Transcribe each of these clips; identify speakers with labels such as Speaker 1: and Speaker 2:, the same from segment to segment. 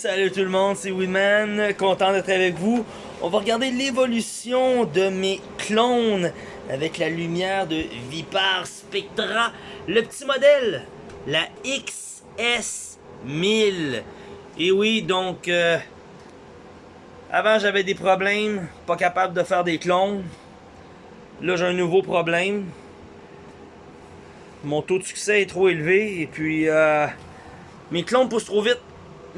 Speaker 1: Salut tout le monde, c'est Winman, content d'être avec vous. On va regarder l'évolution de mes clones avec la lumière de Vipar Spectra. Le petit modèle, la XS1000. Et oui, donc, euh, avant j'avais des problèmes, pas capable de faire des clones. Là j'ai un nouveau problème. Mon taux de succès est trop élevé et puis euh, mes clones poussent trop vite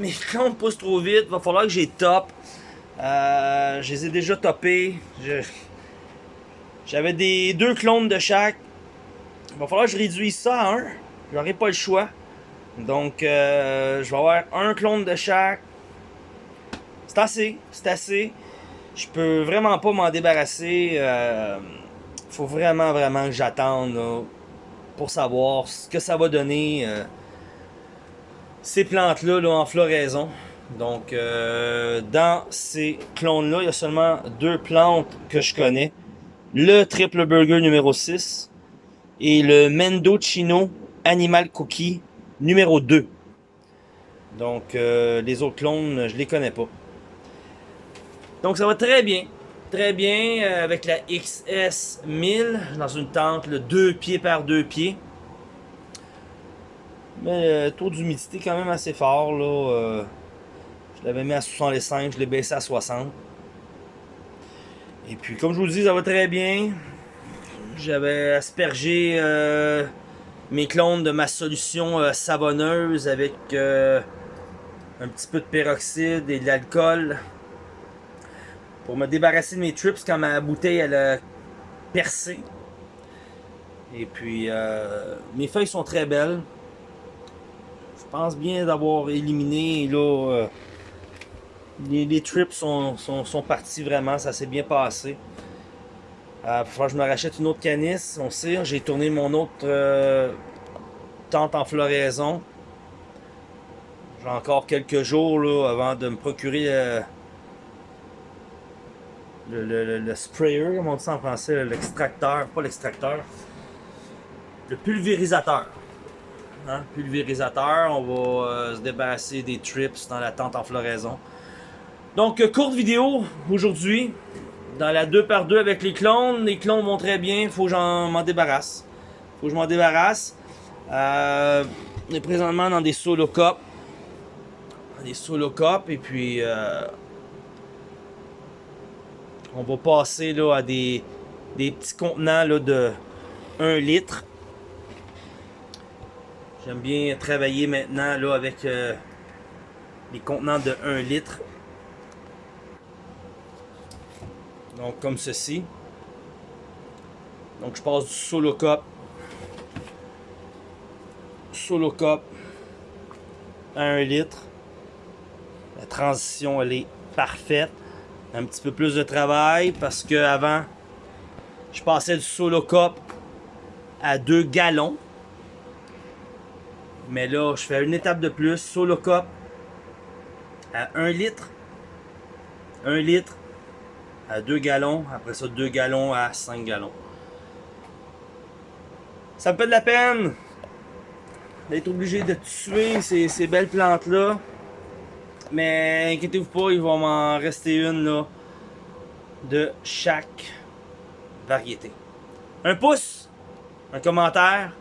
Speaker 1: mes clones poussent trop vite. Va falloir que j'ai top. Euh, je les ai déjà topés. J'avais des deux clones de chaque. Il va falloir que je réduise ça à un. J'aurai pas le choix. Donc, euh, je vais avoir un clone de chaque. C'est assez. C'est assez. Je peux vraiment pas m'en débarrasser. Euh, faut vraiment, vraiment que j'attende pour savoir ce que ça va donner. Ces plantes-là en floraison. Donc, euh, dans ces clones-là, il y a seulement deux plantes que je connais. Le Triple Burger numéro 6 et le Mendocino Animal Cookie numéro 2. Donc, euh, les autres clones, je les connais pas. Donc, ça va très bien. Très bien euh, avec la XS1000 dans une tente, le 2 pieds par 2 pieds. Mais le euh, taux d'humidité quand même assez fort. Là, euh, je l'avais mis à 65, je l'ai baissé à 60. Et puis comme je vous le dis, ça va très bien. J'avais aspergé euh, mes clones de ma solution savonneuse avec un petit peu de peroxyde et de l'alcool. Pour me débarrasser de mes trips quand ma bouteille elle a percé. Et puis mes feuilles sont très belles pense bien d'avoir éliminé là, euh, les, trips sont, sont, partis vraiment, ça s'est bien passé. Euh, que je me rachète une autre canisse, on sait, j'ai tourné mon autre euh, tente en floraison. J'ai encore quelques jours là, avant de me procurer euh, le, le, le, sprayer, comme on dit en français, l'extracteur, pas l'extracteur, le pulvérisateur. Hein, pulvérisateur. On va euh, se débarrasser des trips dans la tente en floraison. Donc, euh, courte vidéo aujourd'hui. Dans la 2x2 avec les clones. Les clones vont très bien. Faut que j'en m'en débarrasse. faut que je m'en débarrasse. Euh, on est présentement dans des solo cups. Des solo cups. Et puis, on va passer là, à des, des petits contenants là, de 1 litre. J'aime bien travailler maintenant là avec euh, les contenants de 1 litre. Donc comme ceci. Donc je passe du solo cup. Solo cup à 1 litre. La transition elle est parfaite. Un petit peu plus de travail parce que avant je passais du solo cup à 2 gallons. Mais là, je fais une étape de plus. Solo cup à 1 litre. 1 litre à 2 gallons. Après ça, 2 gallons à 5 gallons. Ça me fait de la peine d'être obligé de tuer ces, ces belles plantes-là. Mais inquiétez-vous pas, il va m'en rester une là, de chaque variété. Un pouce, un commentaire,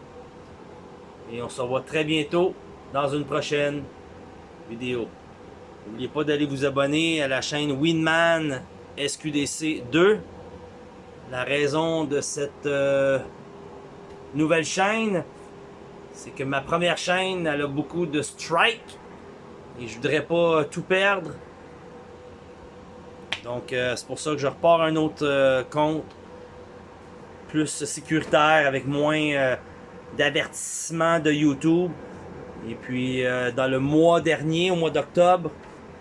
Speaker 1: et on se revoit très bientôt dans une prochaine vidéo. N'oubliez pas d'aller vous abonner à la chaîne Winman SQDC 2. La raison de cette euh, nouvelle chaîne, c'est que ma première chaîne, elle a beaucoup de strikes. Et je voudrais pas tout perdre. Donc euh, c'est pour ça que je repars un autre euh, compte plus sécuritaire avec moins d'avertissement de YouTube. Et puis, euh, dans le mois dernier, au mois d'octobre,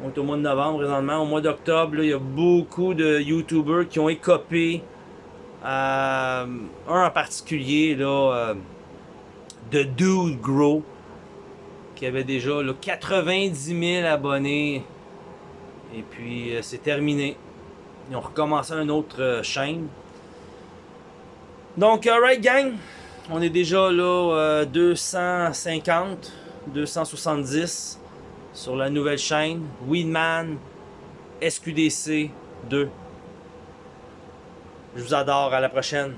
Speaker 1: on est au mois de novembre présentement, au mois d'octobre, il y a beaucoup de YouTubers qui ont écopé. Euh, un en particulier, là, euh, de Dude Grow, qui avait déjà là, 90 000 abonnés. Et puis, c'est terminé. Ils ont recommencé une autre chaîne. Donc, alright gang, on est déjà là 250, euh, 270. sur la nouvelle chaîne Weedman SQDC 2. Je vous adore, à la prochaine.